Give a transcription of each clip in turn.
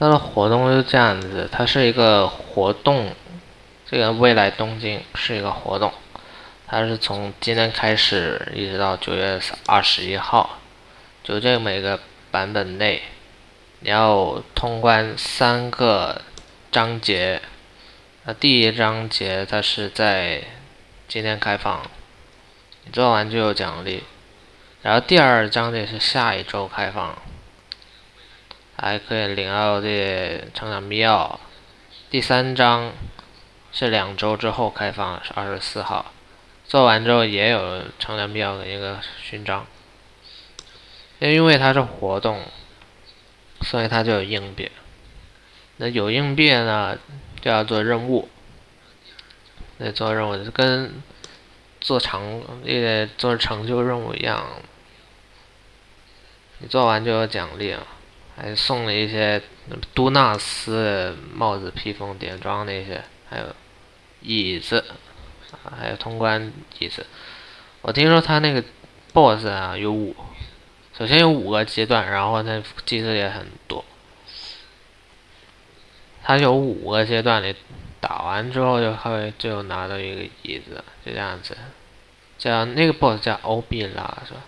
它的活动是这样子，它是一个活动，这个未来东京是一个活动，它是从今天开始一直到九月二十一号，就这每个版本内，你要通关三个章节，那第一章节它是在今天开放，你做完就有奖励，然后第二章节是下一周开放。还可以领到这成长密钥。第三章是两周之后开放，是二十四号。做完之后也有成长密钥的一个勋章。因为它是活动，所以它就有硬币。那有硬币呢，就要做任务。那做任务就跟做成也做成就任务一样，你做完就有奖励了。还送了一些都纳斯帽子、披风、点装那些，还有椅子，还有通关椅子。我听说他那个 BOSS 啊有五，首先有五个阶段，然后那机制也很多。他有五个阶段，你打完之后就会就拿到一个椅子，就这样子。叫那个 BOSS 叫欧比拉是吧？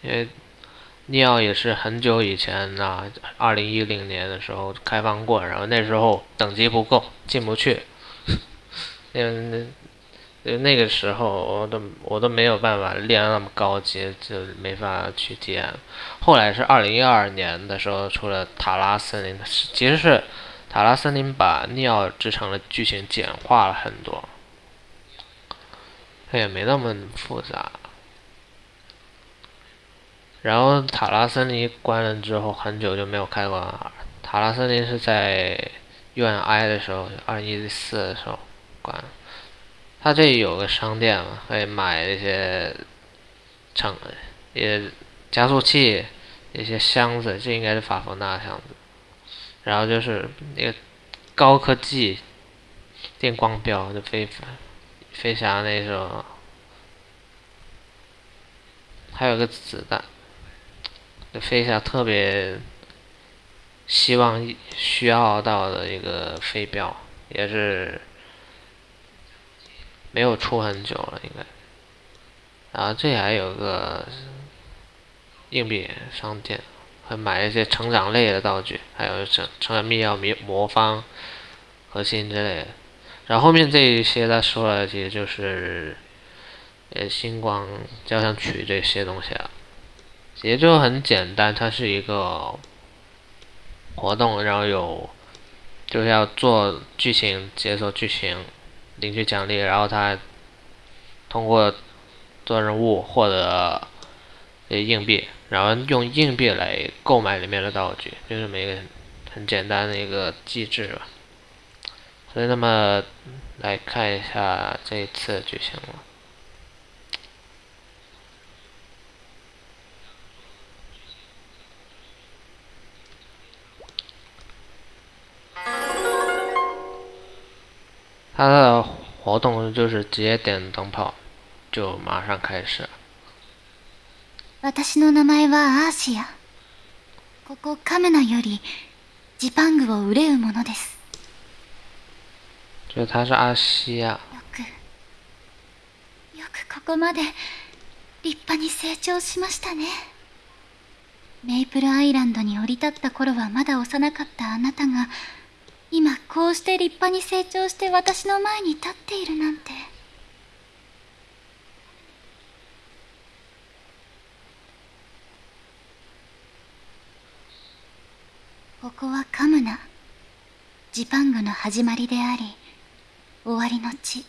因为。尼奥也是很久以前呐，二零一零年的时候开放过，然后那时候等级不够，进不去。那那那个时候我都我都没有办法练那么高级，就没法去体验。后来是二零一二年的时候出了塔拉森林，其实是塔拉森林把尼奥之城的剧情简化了很多，它也没那么复杂。然后塔拉森林关了之后，很久就没有开过了。塔拉森林是在 UNI 的时候，二零一四的时候关了。它这里有个商店嘛，可以买一些成也加速器，一些箱子，这应该是法芙娜箱子。然后就是那个高科技电光标，就飞飞侠那种，还有个子弹。飞侠特别希望需要到的一个飞镖，也是没有出很久了，应该。然后这还有个硬币商店，会买一些成长类的道具，还有成成长密钥、魔魔方、核心之类的。然后后面这一些他说了，其实就是呃星光交响曲这些东西啊。也就很简单，它是一个活动，然后有就是要做剧情，解锁剧情，领取奖励，然后他通过做任务获得硬币，然后用硬币来购买里面的道具，就这么一个很简单的一个机制吧。所以，那么来看一下这一次剧情了。它的活动就是直接点灯泡，就马上开始。私の名前はアーシア。ここカメナよりジパングを憂うものです。就他是阿西亚。よく、よくここまで立派に成長しましたね。メイプルアイランドに降り立った頃はまだ幼かったあなたが。今こうして立派に成長して私の前に立っているなんて。ここはカムナジパングの始まりであり終わりの地。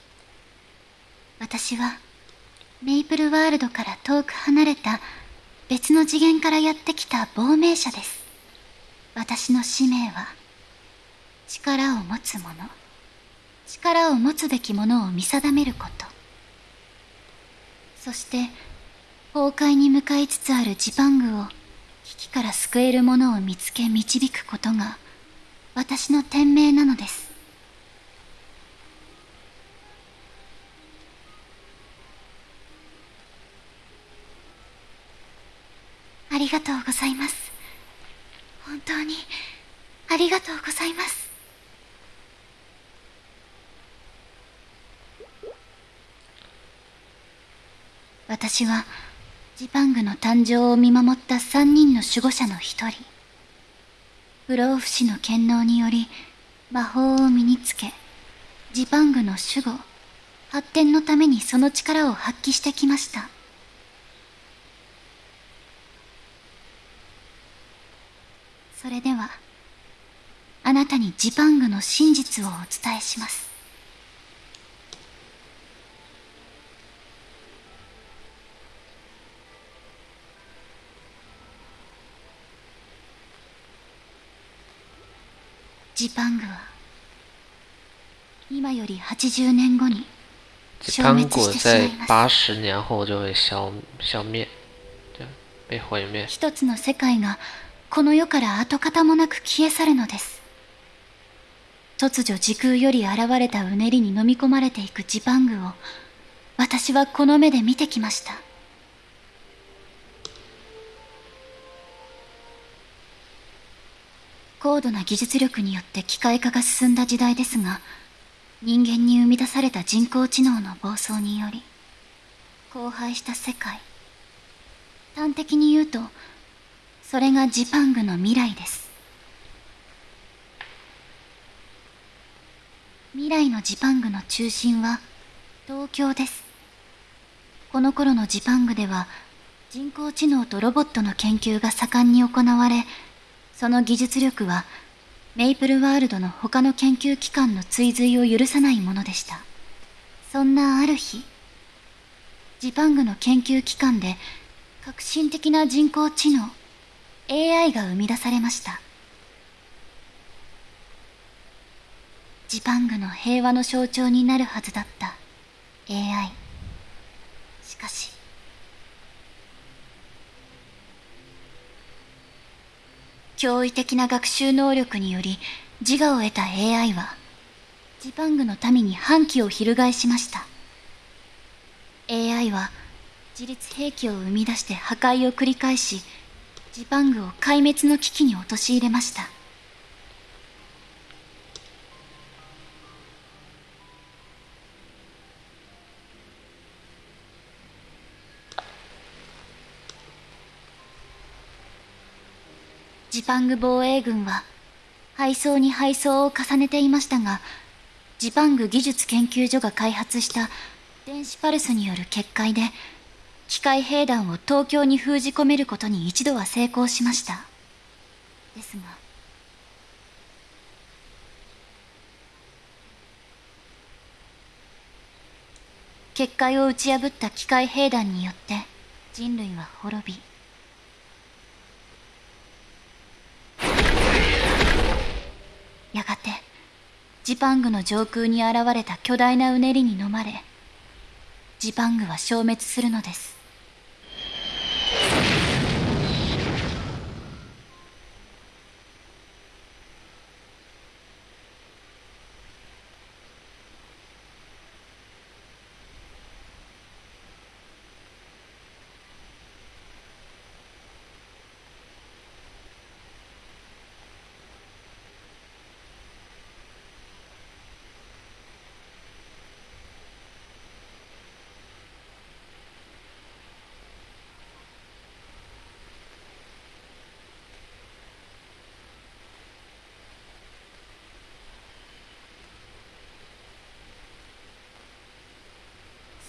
私はメイプルワールドから遠く離れた別の次元からやってきた亡命者です。私の使命は力を持つ者力を持つべきものを見定めること。そして崩壊に向かいつつあるジパングを危機から救えるものを見つけ導くことが私の天命なのです。ありがとうございます。本当にありがとうございます。私はジパングの誕生を見守った3人の守護者の一人。不老不死の権能により魔法を身につけジパングの守護発展のためにその力を発揮してきました。それではあなたにジパングの真実をお伝えします。ジパングは今より80年後にジパング在80年後就会消消灭，对，被毁灭。一つの世界がこの世から跡形もなく消え去るのです。突如時空より現れたうねりに飲み込まれていくジパングを私はこの目で見てきました高度な技術力によって機械化が進んだ時代ですが人間に生み出された人工知能の暴走により荒廃した世界。端的に言うとそれがジパングの未来です。未来のジパングの中心は東京です。この頃のジパングでは人工知能とロボットの研究が盛んに行われその技術力はメイプルワールドの他の研究機関の追随を許さないものでした。そんなある日ジパングの研究機関で革新的な人工知能 AI が生み出されました。ジパングの平和の象徴になるはずだった AI しかし驚異的な学習能力により自我を得た AI はジパングの民に反旗を翻しました。AI は自律兵器を生み出して破壊を繰り返しジパングを壊滅の危機に陥れました。ジパング防衛軍は配送に配送を重ねていましたがジパング技術研究所が開発した電子パルスによる決壊で機械兵団を東京に封じ込めることに一度は成功しました。ですが結界を打ち破った機械兵団によって人類は滅びやがてジパングの上空に現れた巨大なうねりに飲まれジパングは消滅するのです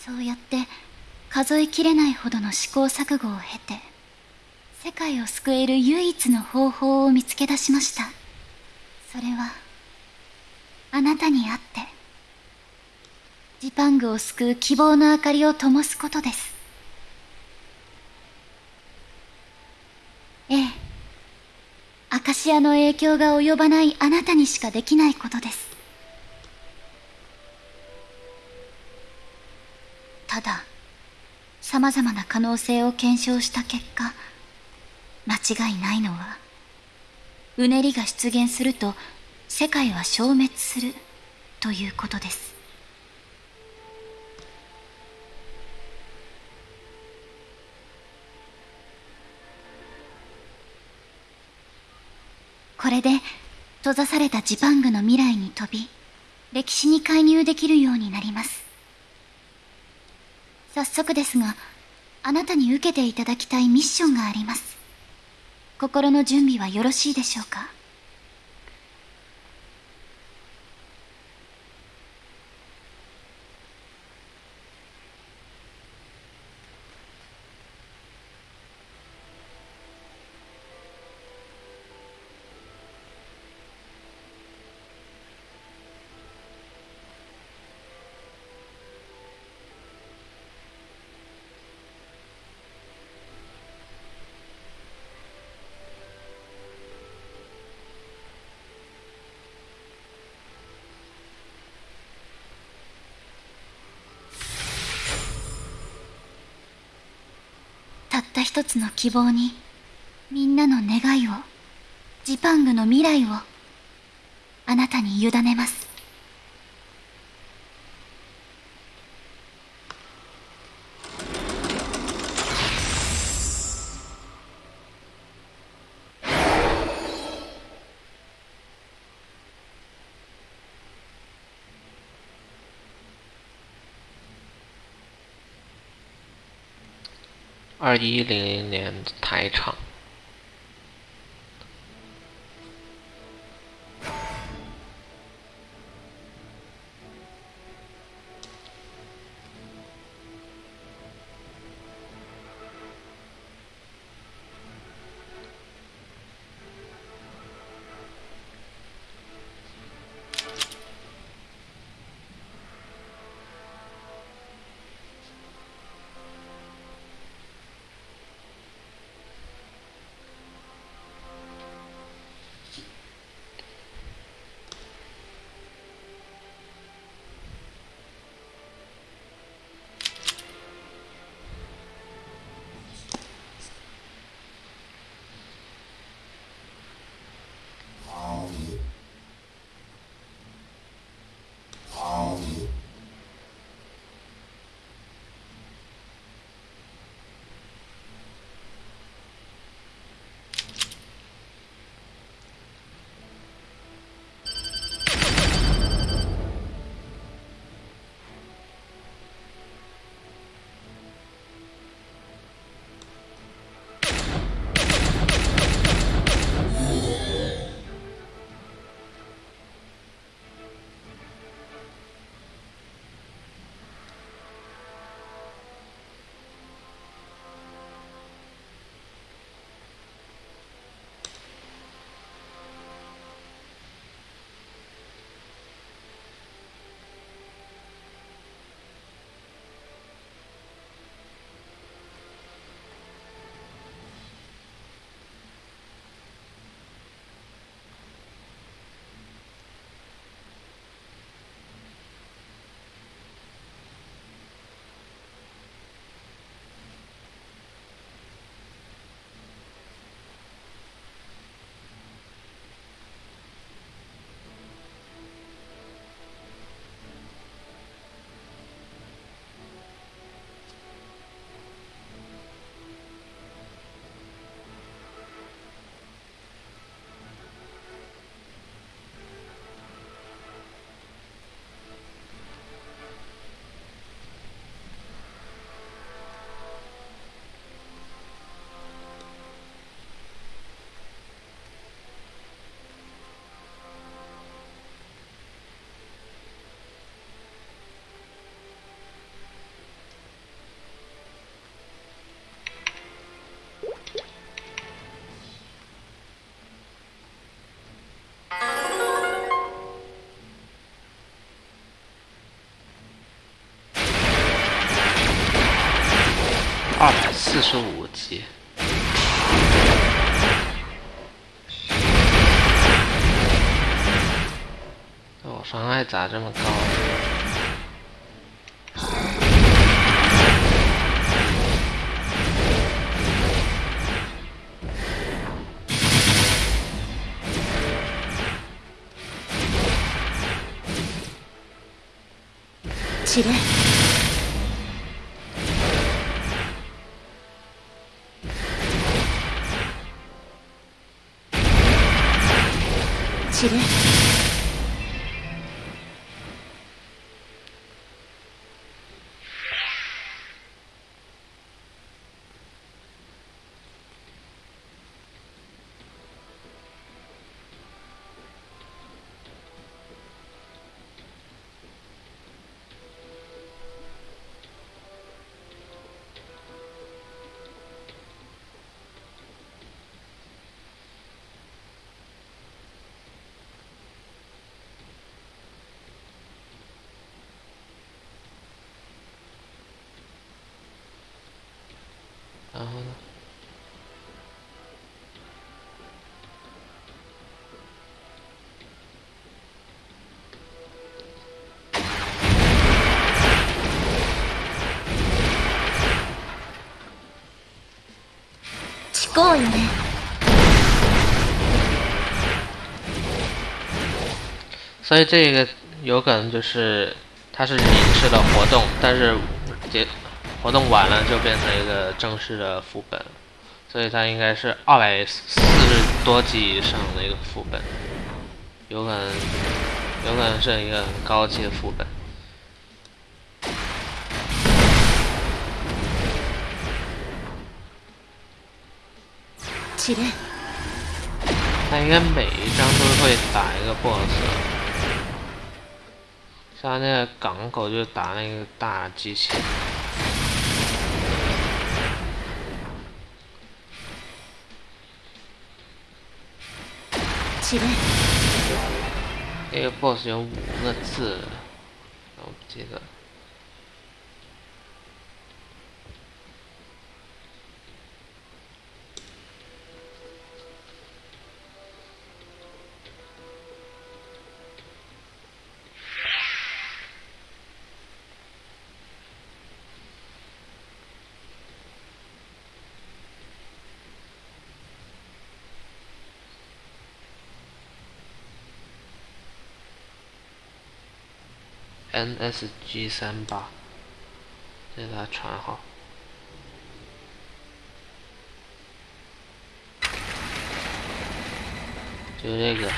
そうやって数えきれないほどの試行錯誤を経て世界を救える唯一の方法を見つけ出しました。それはあなたにあってジパングを救う希望の明かりを灯すことです。ええ。アカシアの影響が及ばないあなたにしかできないことです。様々な可能性を検証した結果間違いないのはうねりが出現すると世界は消滅するということです。これで閉ざされたジパングの未来に飛び歴史に介入できるようになります。早速ですがあなたに受けていただきたいミッションがあります。心の準備はよろしいでしょうか？一つの希望にみんなの願いをジパングの未来をあなたに委ねます。二一零零年台场。是五级我伤害咋这么高？起来。所以这个有可能就是它是临时的活动，但是结活动完了就变成一个正式的副本，所以它应该是二百四十多级以上的一个副本，有可能有可能是一个很高级的副本。知れ它应该每一张都会打一个 BOSS，像那个港口就打那个大机器。起来那个 BOSS 有五个字，我不记得。NSG 三八，这是他船号。就这个，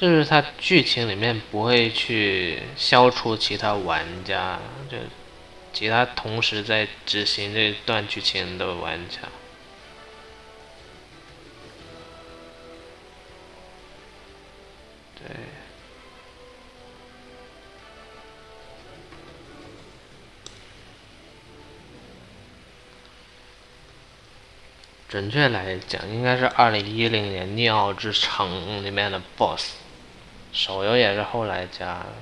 是不是它剧情里面不会去消除其他玩家，就其他同时在执行这段剧情的玩家？对。准确来讲，应该是二零一零年《逆奥之城》里面的 BOSS，手游也是后来加的。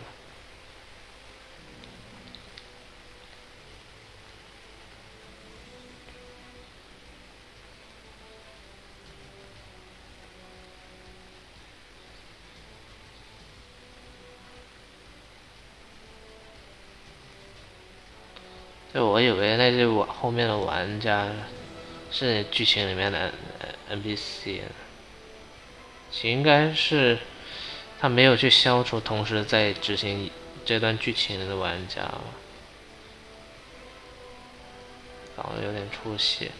对，我以为那些玩后面的玩家是剧情里面的 NPC，应该是他没有去消除同时在执行这段剧情的玩家，搞得有点出戏。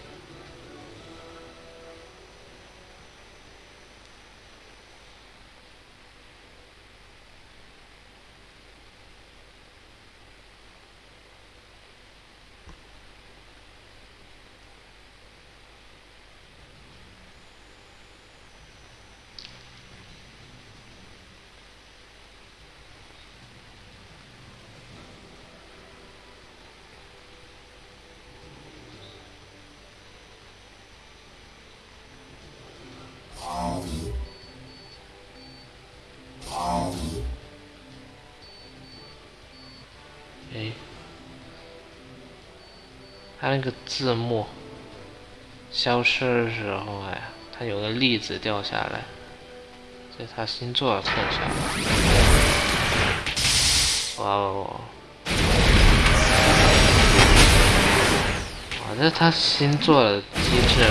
它那个字幕消失的时候，哎，它有个粒子掉下来，这是他星座的特效。哇哦！哇，这是他新做的机制。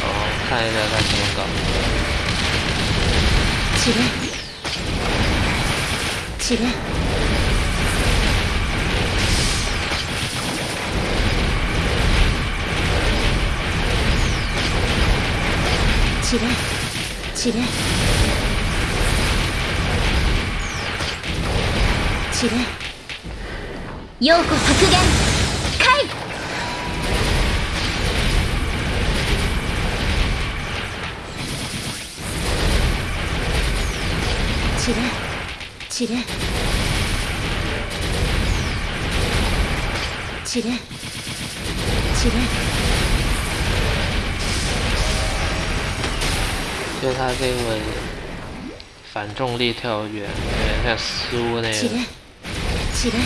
哦，看一下他怎么搞。起来，起来，散れ散れ散れようこ削減回散れ散れ散れ散れ就他这个反重力跳跃，有点像苏那个。起来，起来，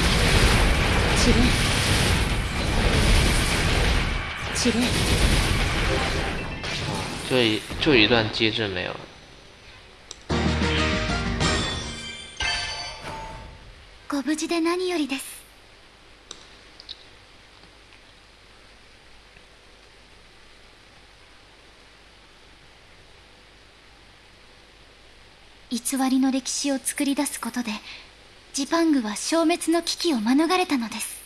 起来，起来。就一就一段机制没有。ご無事で何よりです 偽りの歴史を作り出すことでジパングは消滅の危機を免れたのです。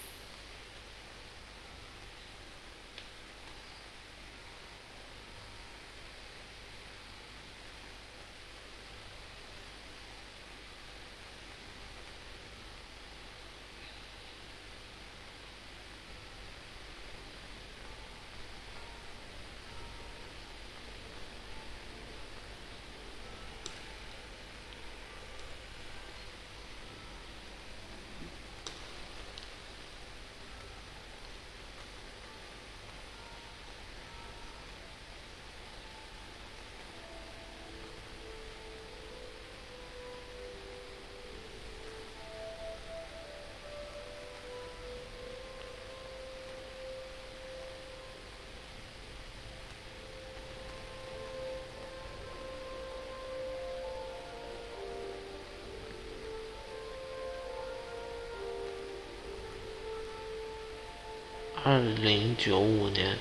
二零九五年，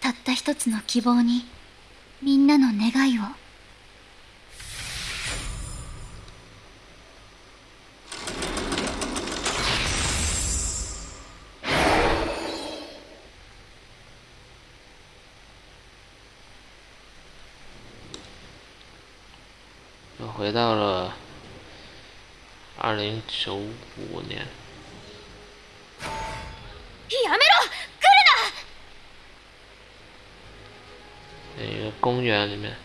たった一つの希望にみんなの願いを。到了二零九五年。やめろ来る一个公园里面，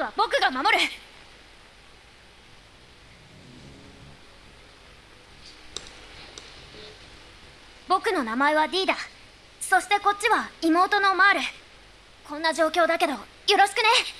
は僕が守る。僕の名前は D だそしてこっちは妹のマール。こんな状況だけどよろしくね。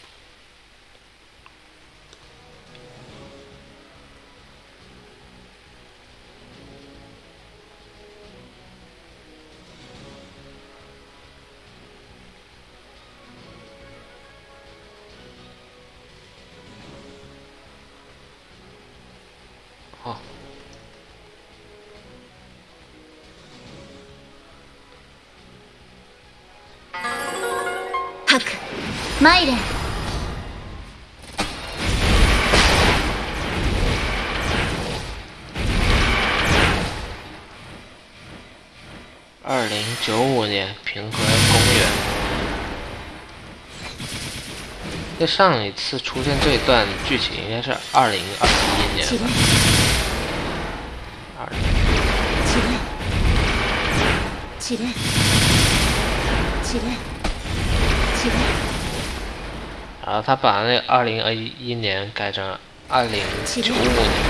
マイレン二零九五年平和公园。这上一次出现这一段剧情应该是二零二一年起吧来。二零起来起来起来然 后他把那二零二一年改成二零九五年。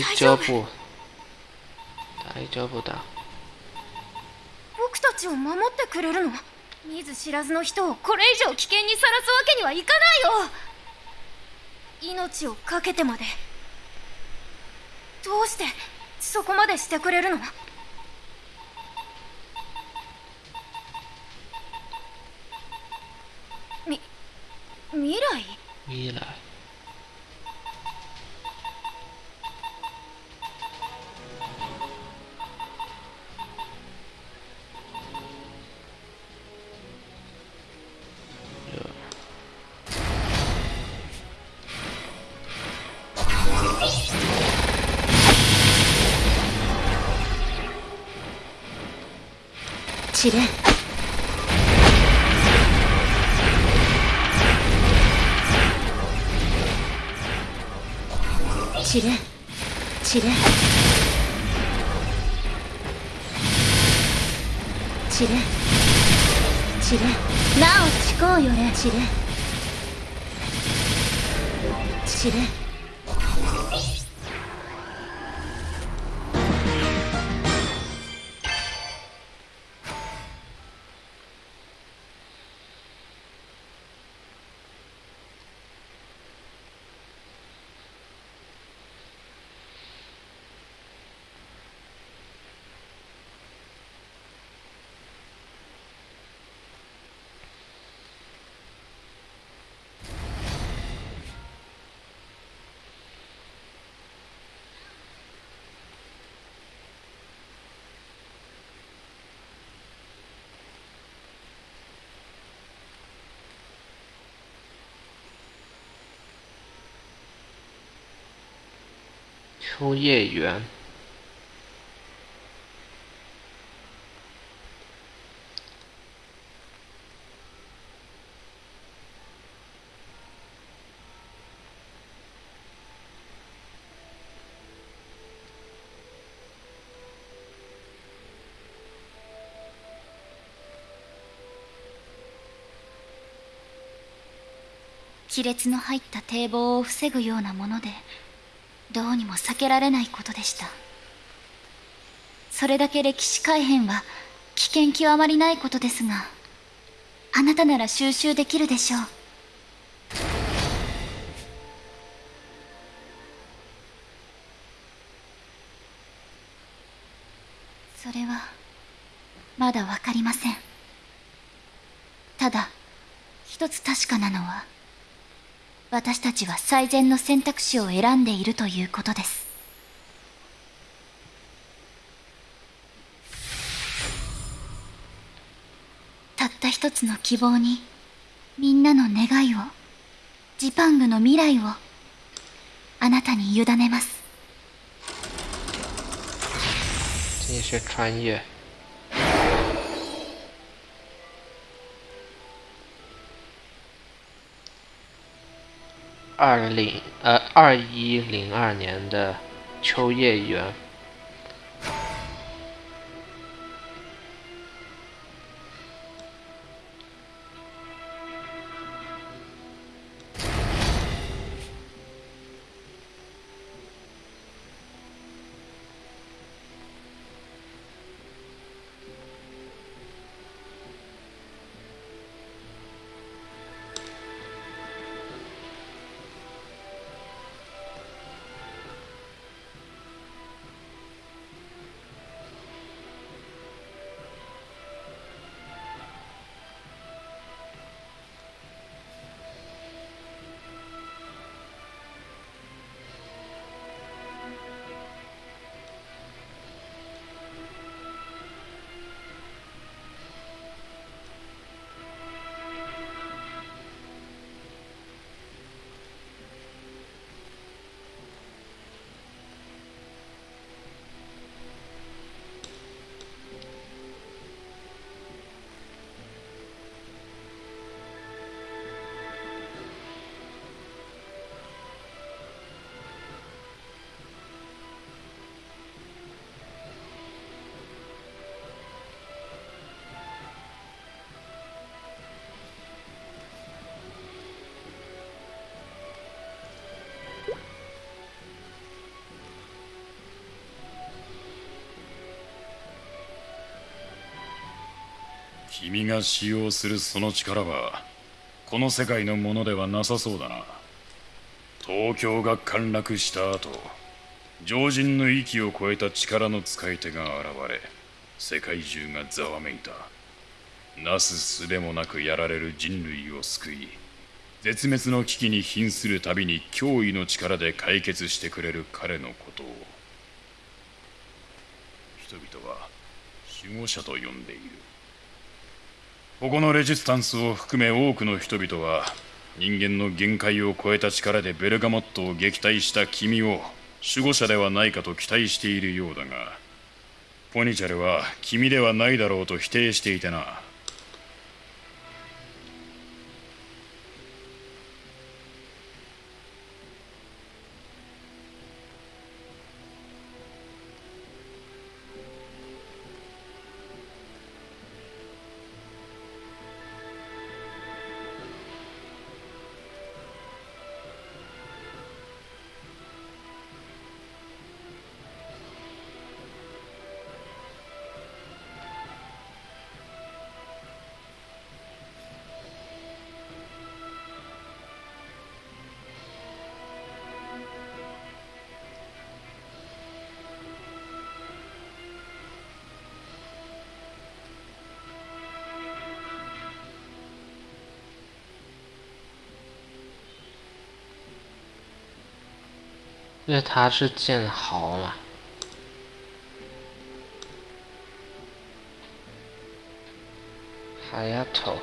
大丈夫。大丈夫だ。僕たちを守ってくれるの？見ず知らずの人をこれ以上危険にさらすわけにはいかないよ命を懸けてまでどうしてそこまでしてくれるの？試練試練試練試練試練なお誓うよね。試練試練秋叶原。亀裂の入った堤防を防ぐようなものでどうにも避けられないことでした。それだけ歴史改変は危険極まりないことですがあなたなら収集できるでしょう。それはまだわかりません。ただ一つ確かなのは私たちは最善の選択肢を選んでいるということですたった一つの希望にみんなの願いをジパングの未来をあなたに委ねます继续穿越。二零呃二一零二年的秋叶原，君が使用するその力はこの世界のものではなさそうだな。東京が陥落した後常人の域を超えた力の使い手が現れ世界中がざわめいた。なすすべもなくやられる人類を救い絶滅の危機に瀕するたびに驚異の力で解決してくれる彼のことを。人々は守護者と呼んでいる。ここのレジスタンスを含め多くの人々は人間の限界を超えた力でベルガモットを撃退した君を守護者ではないかと期待しているようだがポニチャルは君ではないだろうと否定していてな。因为他是剑豪嘛，海丫头。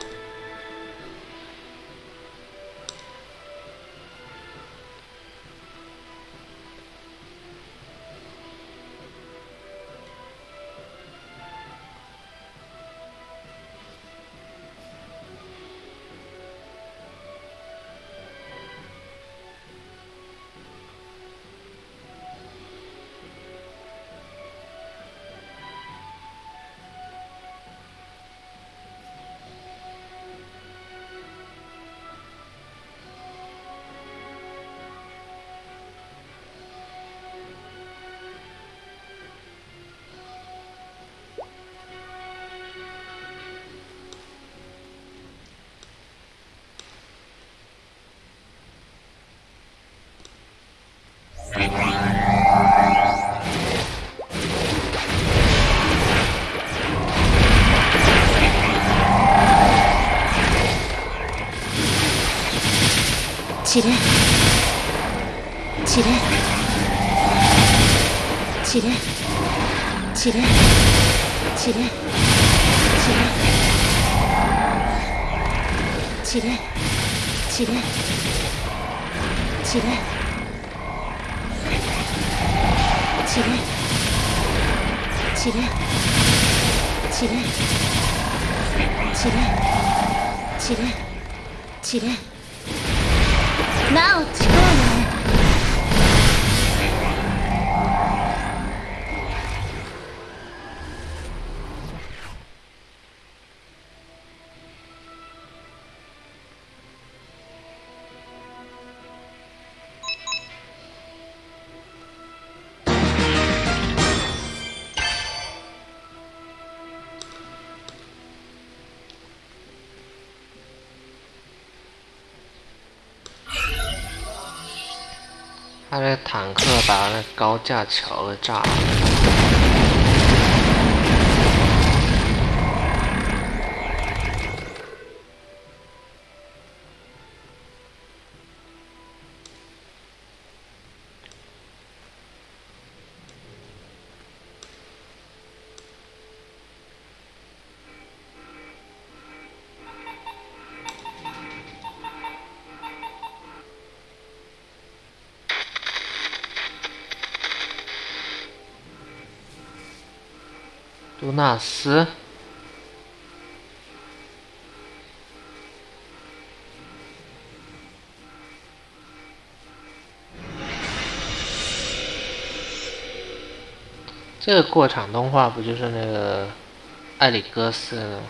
他的坦克把那高架桥给炸了。杜纳斯，这个过场动画不就是那个艾里戈斯的吗？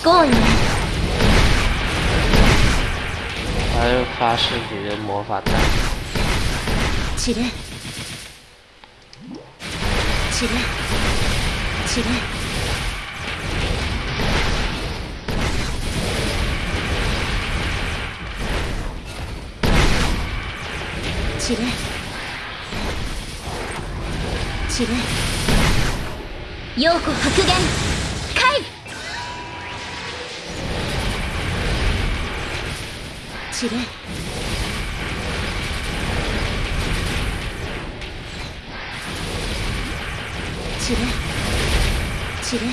思考よね他就发誓自己的魔法弹，散れ散れ散れ散れ散れ陽子白言 散れ散れ散れ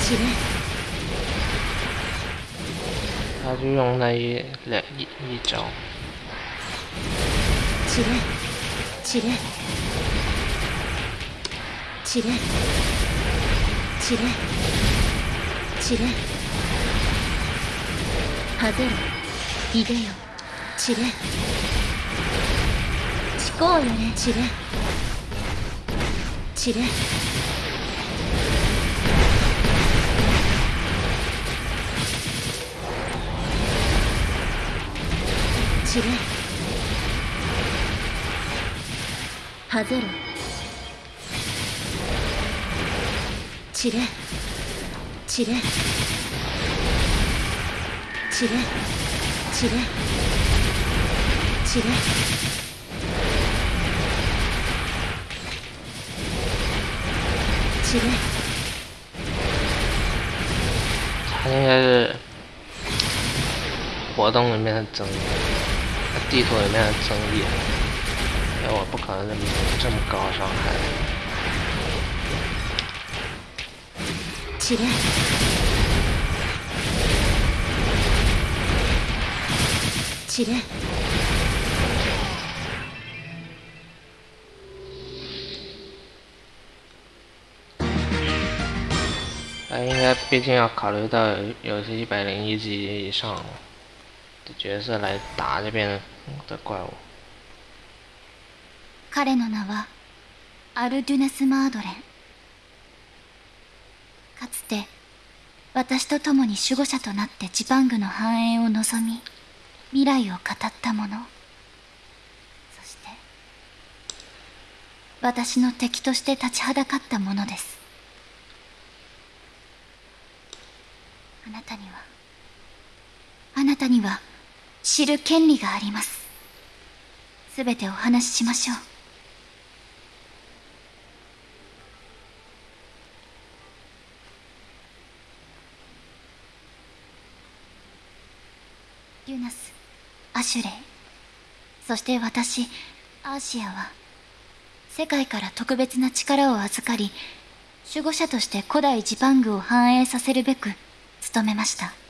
散れ他就用那一两一一招，散れ散れ散れ 散れ。散れ。はぜろ。いでよ。散れ。思考よね散れ。散れ。散れ。はぜろ。散れ散れ散れ散れ散れ散れ他应该是活动里面的增益，地图里面的增益，因为我不可能这么这么高伤害。 散れ散れ他应该毕竟要考虑到有有些一百零一级以上的角色来打这边的怪物。彼の名はアルデュネス・マードレン かつて私と共に守護者となってジパングの繁栄を望み未来を語った者そして私の敵として立ちはだかった者です。あなたにはあなたには知る権利があります。すべてお話ししましょう。リュナスアシュレイ。そして私アーシアは世界から特別な力を預かり守護者として古代ジパングを繁栄させるべく努めました。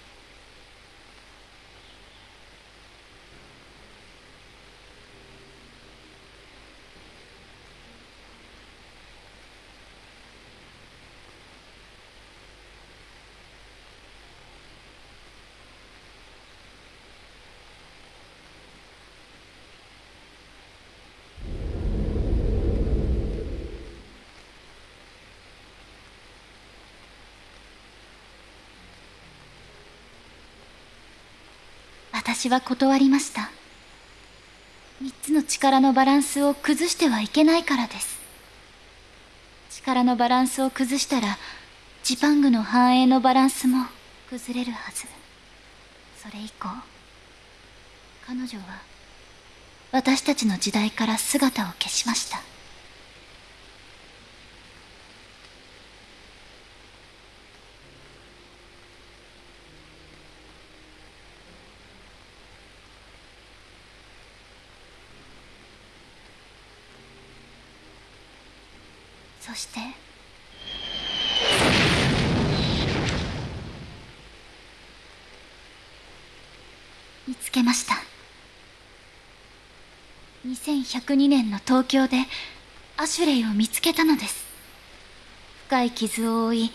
私は断りました。三つの力のバランスを崩してはいけないからです。力のバランスを崩したらジパングの繁栄のバランスも崩れるはず。それ以降彼女は私たちの時代から姿を消しましたそして見つけました。2102年の東京でアシュレイを見つけたのです。深い傷を負い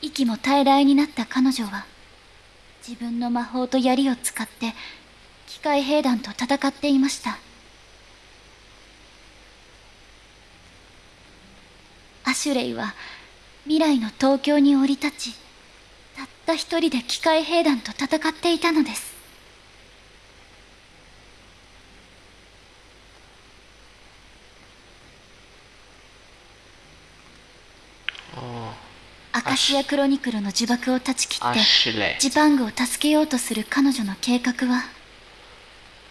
息も平らになった彼女は自分の魔法と槍を使って機械兵団と戦っていました。アシュレイは未来の東京に降り立ちたった一人で機械兵団と戦っていたのです。アカシアクロニクルの呪縛を断ち切阿ってジパングを助けようとする彼女の計画は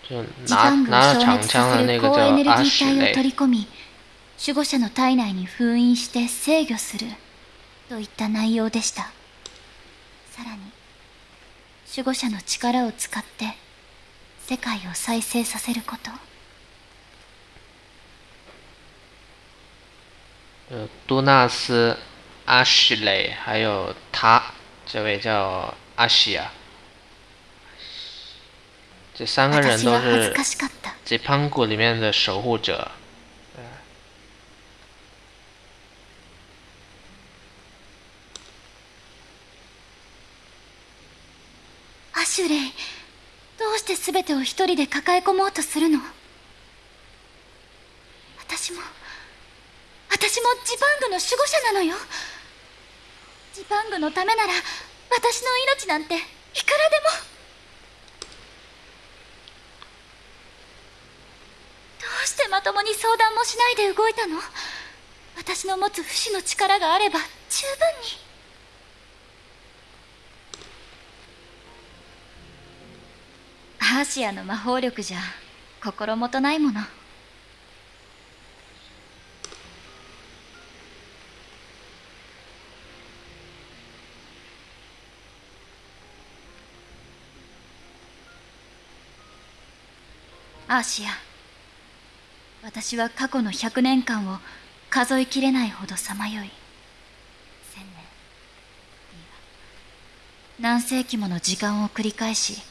就ジ拿パングを消滅させる高エネルギー体を取雷，り込み守護者の体内に封印して制御するといった内容でした。さらに守護者の力を使って世界を再生させること。呃，杜纳斯、阿什雷，还有他这位叫阿西亚，这三个人都是かしかった吉潘谷里面的守护者。アシュレイどうして全てを一人で抱え込もうとするの?私も私もジパングの守護者なのよジパングのためなら私の命なんていくらでも。どうしてまともに相談もしないで動いたの？私の持つ不死の力があれば十分に。アーシアの魔法力じゃ心もとないもの。アーシア。私は過去の100年間を数えきれないほどさまよい。千年。いや何世紀もの時間を繰り返し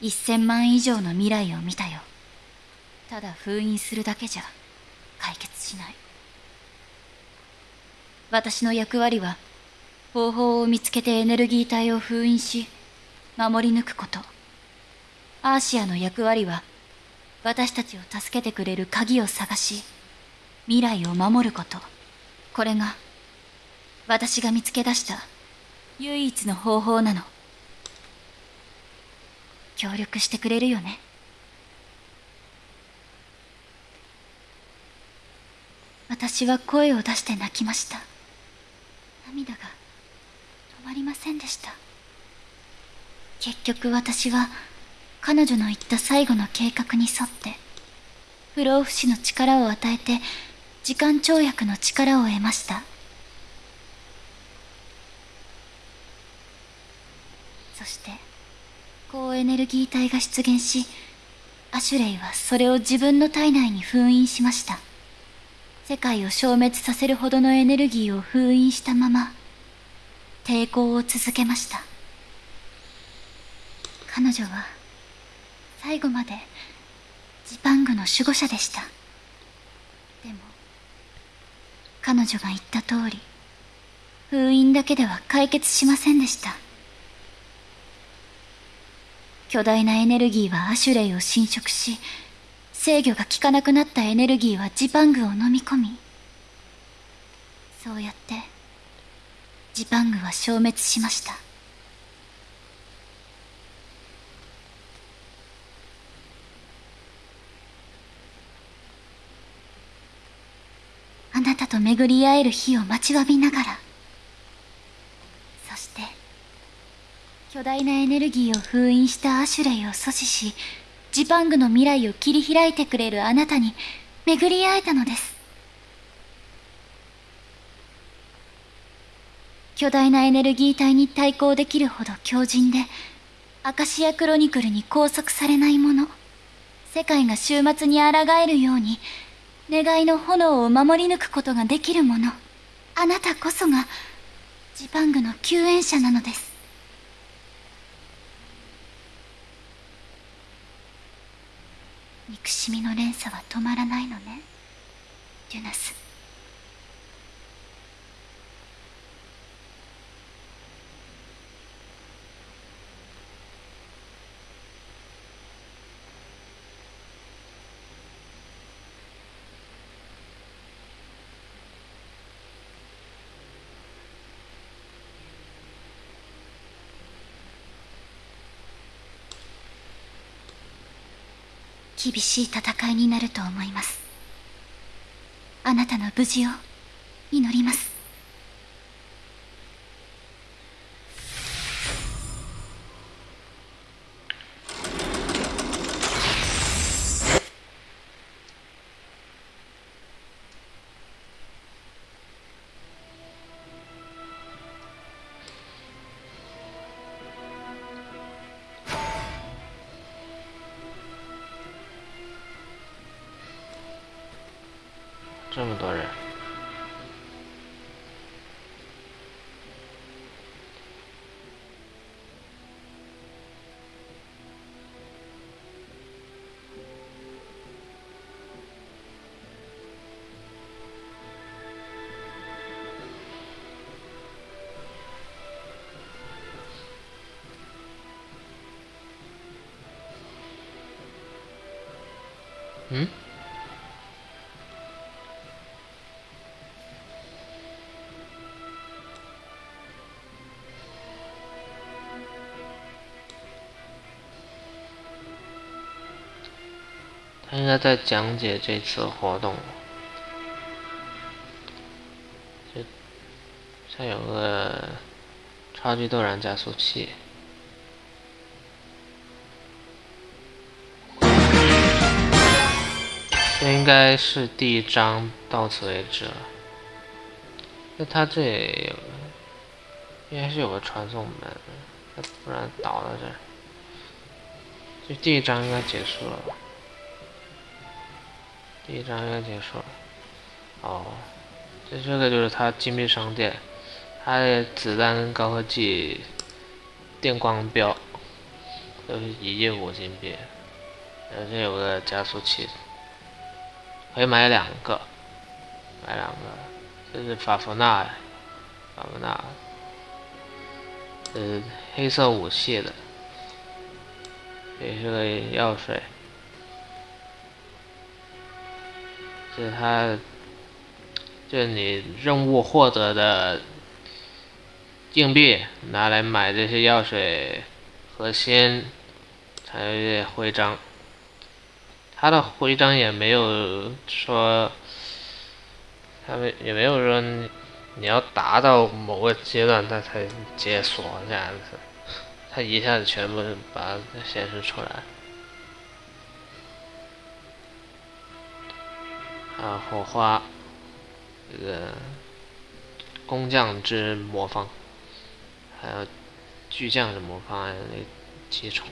1000万以上の未来を見たよ。ただ封印するだけじゃ解決しない。私の役割は方法を見つけてエネルギー体を封印し守り抜くこと。アーシアの役割は私たちを助けてくれる鍵を探し未来を守ること。これが私が見つけ出した唯一の方法なの。協力してくれるよね。私は声を出して泣きました。涙が止まりませんでした。結局私は彼女の言った最後の計画に沿って不老不死の力を与えて時間跳躍の力を得ました。そして高エネルギー体が出現しアシュレイはそれを自分の体内に封印しました。世界を消滅させるほどのエネルギーを封印したまま抵抗を続けました。彼女は最後までジパングの守護者でした。でも彼女が言った通り封印だけでは解決しませんでした。巨大なエネルギーはアシュレイを侵食し制御が効かなくなったエネルギーはジパングを飲み込みそうやってジパングは消滅しました。なたと巡り会える日を待ちわびながら。そして巨大なエネルギーを封印したアシュレイを阻止しジパングの未来を切り開いてくれるあなたに巡り会えたのです。巨大なエネルギー体に対抗できるほど強靭でアカシアクロニクルに拘束されないもの世界が終末に抗えるように願いの炎を守り抜くことができるもの。あなたこそがジパングの救援者なのです。憎しみの連鎖は止まらないのねデュナス。厳しい戦いになると思います。あなたの無事を祈ります。应该在讲解这次活动，就像有个超级斗燃加速器，这应该是第一章到此为止了。那他这有，应该是有个传送门，不然倒到这儿，这第一章应该结束了？第一章应该结束了。哦，这这个就是他金币商店，他的子弹跟高科技电光标都是一亿五金币。呃，这有个加速器，可以买两个，买两个。这是法芙娜，法芙娜，呃，黑色武器的，也是个药水。这是他，就是你任务获得的硬币，拿来买这些药水核心，还有一些徽章。他的徽章也没有说，他们也没有说你要达到某个阶段他才解锁这样子，他一下子全部把它显示出来。啊，火花，这个工匠之魔方，还有巨匠之魔方，那几重，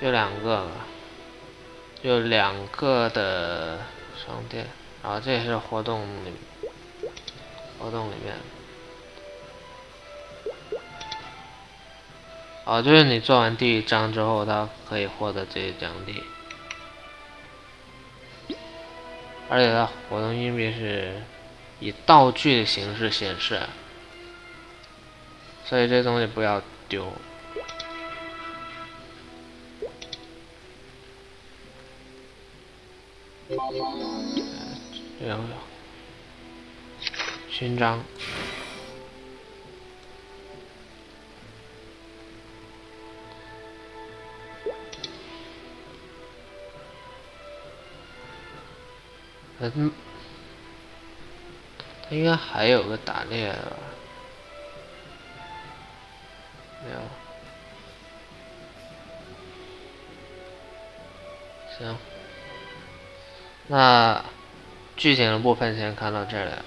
就两个吧，就两个的商店，然后这是活动里，活动里面。哦，就是你做完第一章之后，他可以获得这些奖励，而且它活动硬币是以道具的形式显示，所以这东西不要丢。有有勋章。嗯，他应该还有个打猎的吧？没有。行，那剧情的部分先看到这里了。